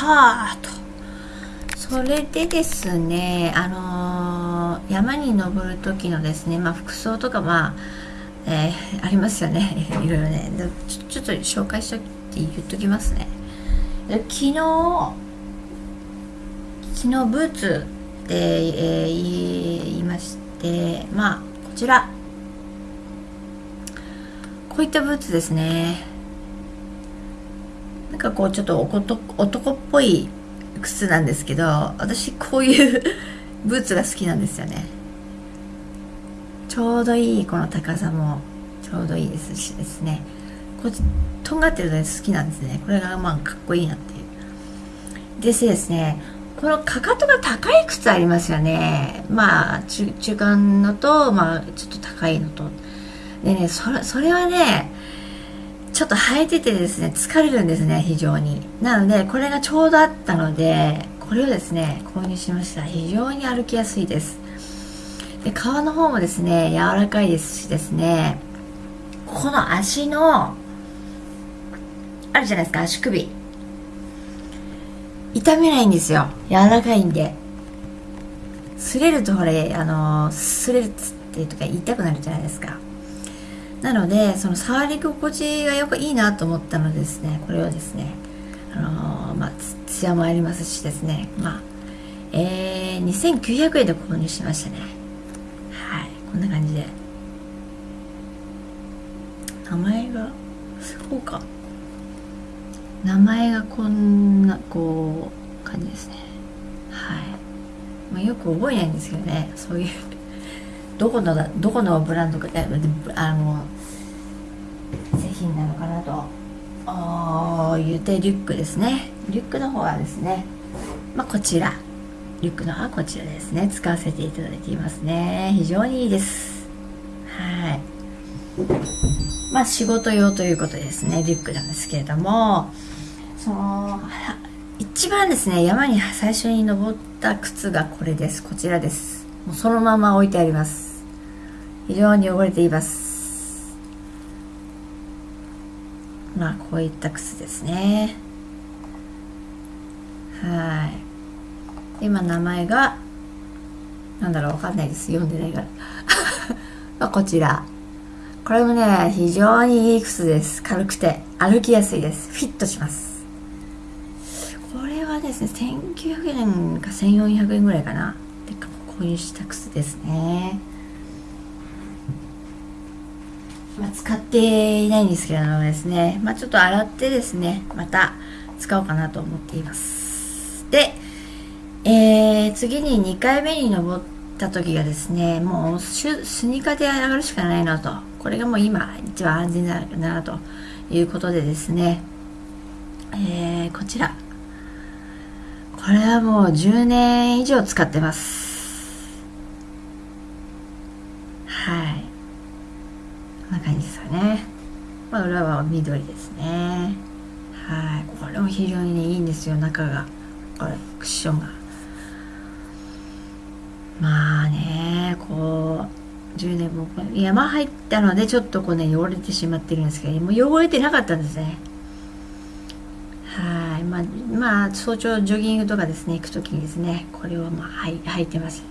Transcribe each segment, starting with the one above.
たと。それでですねあのー、山に登る時のですねまあ服装とかまあえー、ありますよね。いろいろね。ちょちょっと紹介しとき言っときますね。昨日昨日ブーツで、えー、言いましてまあこちら。こういったブーツですね。なんかこうちょっと男っぽい靴なんですけど私こういう ブーツが好きなんですよね。ちょうどいいこの高さもちょうどいいですしですね。こっちとんがってるの好きなんですね。これがまあかっこいいなっていう。でですねこのかかとが高い靴ありますよね。まあ中中間のとまあちょっと高いのと。でねそれそれはねちょっと履いててですね疲れるんですね非常に。なのでこれがちょうどあったのでこれをですね購入しました。非常に歩きやすいです。で皮の方もですね柔らかいですしですねここの足のあるじゃないですか足首。痛めないんですよ。柔らかいんで。擦れるとほれあの擦れるっていうとか痛くなるじゃないですか。なのでその触り心地がよくいいなと思ったのでですね。これをですねあのまあツヤもありますしですね。まあえー、2900円で購入しましたね。はい。こんな感じで。名前がそうか。名前がこんなこう感じですね。はい、まあ、よく覚えないんですけどね。そういうどこのどこのブランドかあの製品なのかなと。言ってリュックですね。リュックの方はですねまあこちら。リュックの方はこちらですね。使わせていただいていますね。非常にいいです。はい。まあ仕事用ということですね。リュックなんですけれども。その一番ですね山に最初に登った靴がこれです。こちらです。もうそのまま置いてあります。非常に汚れています。まあこういった靴ですね。はい。今名前がなんだろうわかんないです。読んでないから。まあこちら。これもね非常にいい靴です。軽くて歩きやすいです。フィットします。これはですね1900円か1400円ぐらいかな。で購入した靴ですね。まあ、使っていないんですけれどもですね、まあ、ちょっと洗ってですね。また使おうかなと思っています。で、えー、次に2回目に登った時がですねもうスニーカーで上がるしかないなと。これがもう今一番安全だなということでですね、えー、こちら。これはもう10年以上使ってますはいこんな感じですかね、緑ですね。はい。これも非常に、ね、いいんですよ。中が。これクッションが。まあねこう10年も山入ったのでちょっとこうね汚れてしまってるんですけどもう汚れてなかったんですね。はい。まあ、まあ、早朝ジョギングとかですね行く時にですねこれをまあ履履いてますね。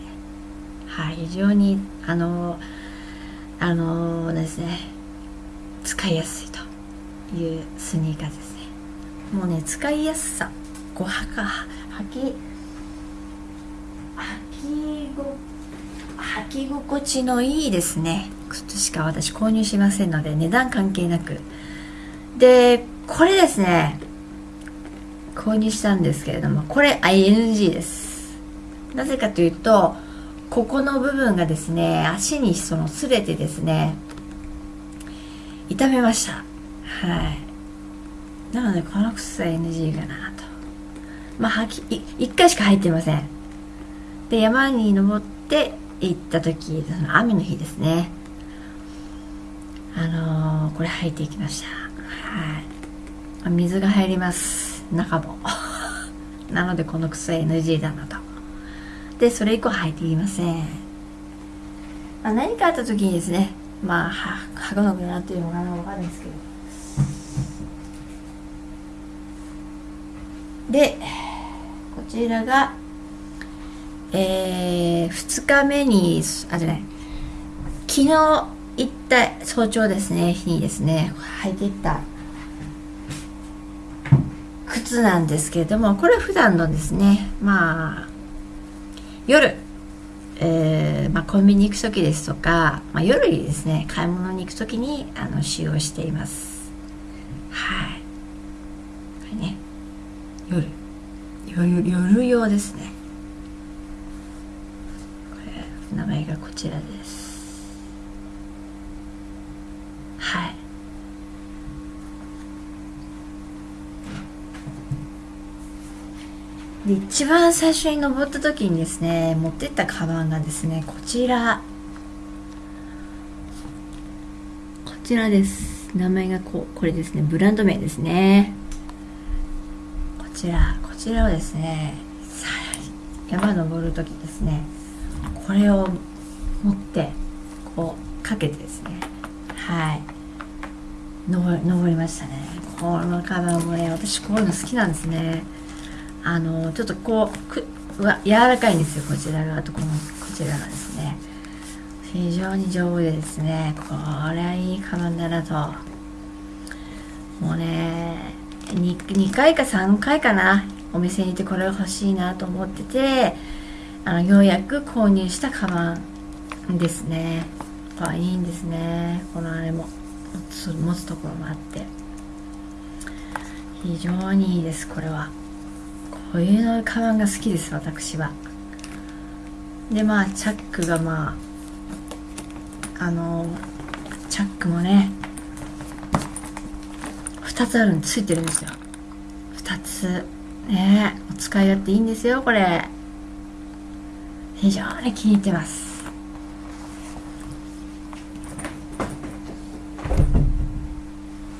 はい。非常にあのあのですね使いやすいと。いうスニーカーですね。もうね使いやすさ。こうはか履き履きご履き心地のいいですね。靴しか私購入しませんので値段関係なく。でこれですね。購入したんですけれどもこれ ING です。なぜかというとここの部分がですね足にその擦れてですね痛めました。はい。なのでこの靴は NG かなと。まあき1回しか入ってません。で山に登って行った時その雨の日ですね。あのー、これ履いていきました。はい。水が入ります。中も。なのでこの靴は NG だなと。でそれ以降履いていません、まあ、何かあった時にですねまあ履くのかなっていうのがわかるんですけど。でこちらがえー、2日目にあじゃない。昨日行った早朝ですね。日にですね。履いていった。靴なんですけれどもこれ普段のですね。まあ夜。えー、まあ、コンビニ行く時ですとか、まあ、夜にですね買い物に行く時にあの使用しています。はい。これね。夜。夜夜用ですね。これ名前がこちらです。はい。で一番最初に登った時にですね持ってったカバンがですねこちら。こちらです。名前がこうこれですね。ブランド名ですね。ちらこちらをですね山登る時ですねこれを持ってこうかけてですねはい。登りましたね。このカバンもね私こういうの好きなんですね。あのちょっとこうくわ柔らかいんですよこちら側とこのこちらがですね。非常に丈夫でですねこれはいいカバンだなと。もうね 2, 2回か3回かなお店に行ってこれ欲しいなと思っててあのようやく購入したカバンですね。あいいんですね。このあれも。持つところもあって。非常にいいですこれは。こういうのカバンが好きです私は。でまあチャックがまああのチャックもね2つあるんついてるんですよ。2つ。ねお使い勝手いいんですよこれ。非常に気に入ってます。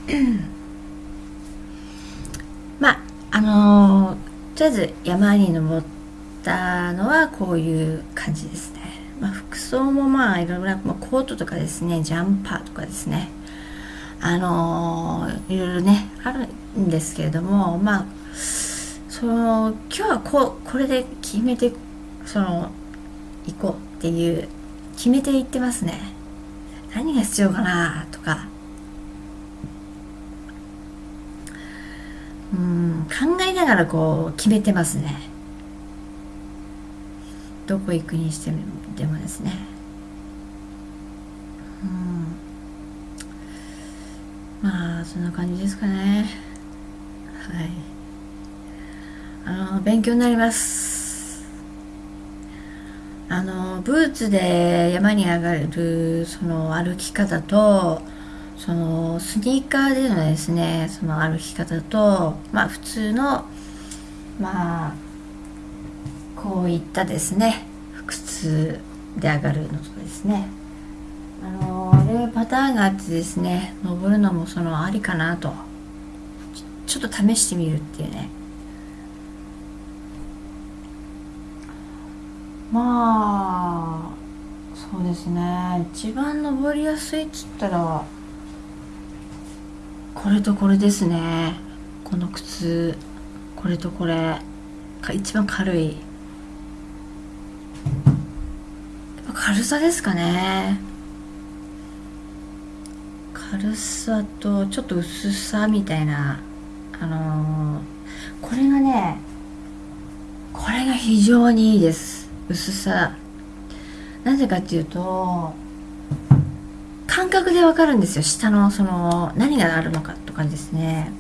まああのーとりあえず山に登ったのはこういう感じですね、まあ、服装もまあいろいろな、まあ、コートとかですねジャンパーとかですね。あの、いろいろねあるんですけれどもまあその今日はこうこれで決めてその行こうっていう決めていってますね。何が必要かなとか。うん考えながらこう決めてますね。どこ行くにしてもでもですねうんまあそんな感じですかね。はい。あの勉強になります。あのブーツで山に上がるその歩き方とそのスニーカーでのですねその歩き方とまあ普通のまあこういったですね靴で上がるのとですね。パターンがあってですね登るのもそのありかなと。ちょっと試してみるっていうね。まあそうですね。一番登りやすいっつったらこれとこれですね。この靴。これとこれ。が一番軽い。軽さですかね。軽さとちょっと薄さみたいなあのー、これがねこれが非常にいいです。薄さ。なぜかっていうと感覚でわかるんですよ。下のその何があるのかとかですね。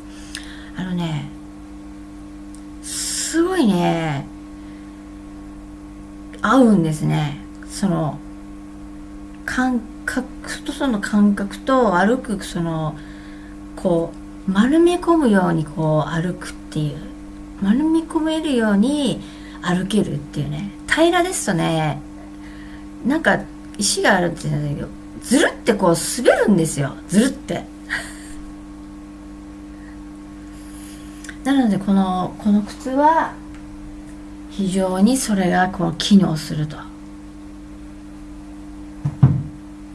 あのねすごいね合うんですね。その感覚とその感覚と歩くそのこう丸め込むようにこう歩くっていう丸め込めるように歩けるっていうね平らですとねなんか石があるって言うんだけどずるってこう滑るんですよずるって。なのでこのこの靴は非常にそれがこう機能すると。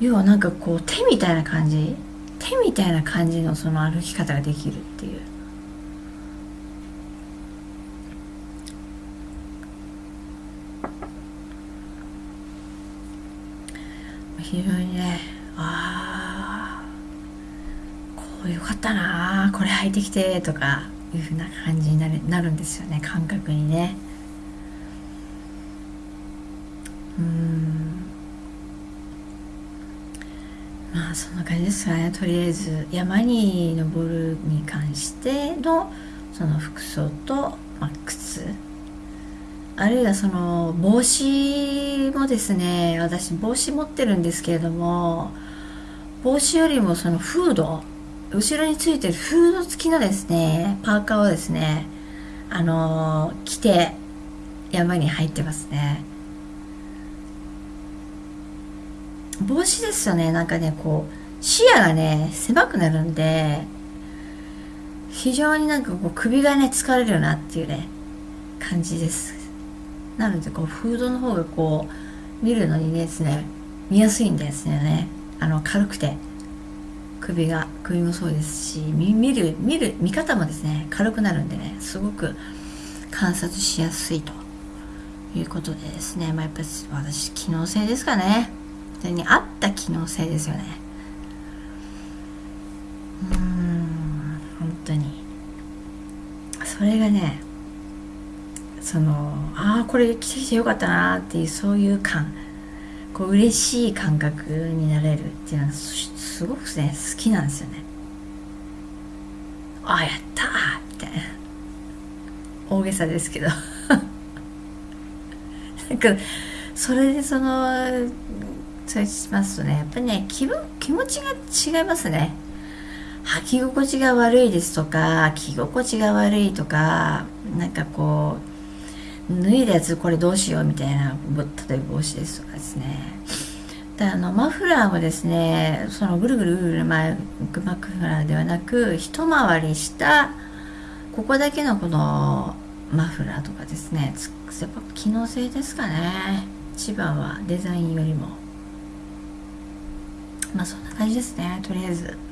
要はなんかこう手みたいな感じ手みたいな感じのその歩き方ができるっていう。非常にねああこうよかったな。これ履いてきてとかいうふうな感じになるなるんですよね。感覚にね。うん。まあそんな感じですかねとりあえず山に登るに関してのその服装と、まあ、靴あるいはその帽子もですね私帽子持ってるんですけれども帽子よりもそのフード後ろについてるフード付きのですねパーカーをですねあの着て山に入ってますね。帽子ですよね。なんかねこう視野がね狭くなるんで非常になんかこう首がね疲れるなっていうね感じです。なのでこうフードの方がこう見るのにですね見やすいんですよね。あの軽くて。首が首もそうですし見る見る見方もですね軽くなるんでねすごく観察しやすいということでですね。まあやっぱり私機能性ですかね。それに合った機能性ですよね。うん本当に。それがねそのああこれ来てきてよかったなっていうそういう感。こう嬉しい感覚になれるっていうのはすごくね好きなんですよね。ああやったみたいな大げさですけど。なんかそれでそのそうしますとねやっぱりね気分気持ちが違いますね。履き心地が悪いですとか着心地が悪いとかなんかこう脱いだやつこれどうしようみたいな例えば帽子ですとかですね。であのマフラーもですねそのぐるぐるぐるぐる巻くマフラーではなく一回りしたここだけのこのマフラーとかですね。やっぱ機能性ですかね。一番はデザインよりも。まあそんな感じですねとりあえず。